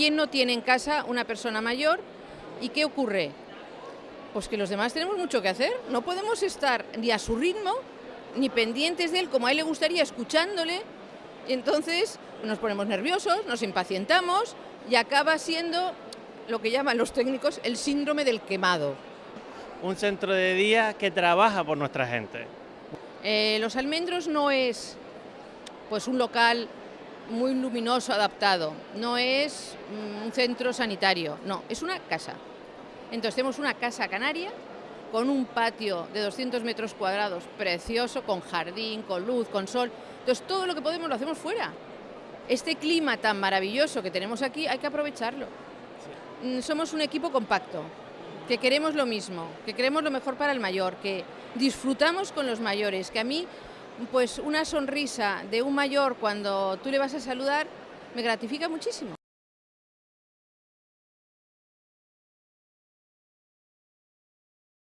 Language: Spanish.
¿Quién no tiene en casa una persona mayor? ¿Y qué ocurre? Pues que los demás tenemos mucho que hacer. No podemos estar ni a su ritmo, ni pendientes de él como a él le gustaría, escuchándole. Y entonces nos ponemos nerviosos, nos impacientamos y acaba siendo lo que llaman los técnicos el síndrome del quemado. Un centro de día que trabaja por nuestra gente. Eh, los almendros no es pues un local muy luminoso adaptado, no es mm, un centro sanitario, no, es una casa. Entonces tenemos una casa canaria con un patio de 200 metros cuadrados precioso, con jardín, con luz, con sol. Entonces todo lo que podemos lo hacemos fuera. Este clima tan maravilloso que tenemos aquí hay que aprovecharlo. Mm, somos un equipo compacto, que queremos lo mismo, que queremos lo mejor para el mayor, que disfrutamos con los mayores, que a mí pues una sonrisa de un mayor cuando tú le vas a saludar me gratifica muchísimo.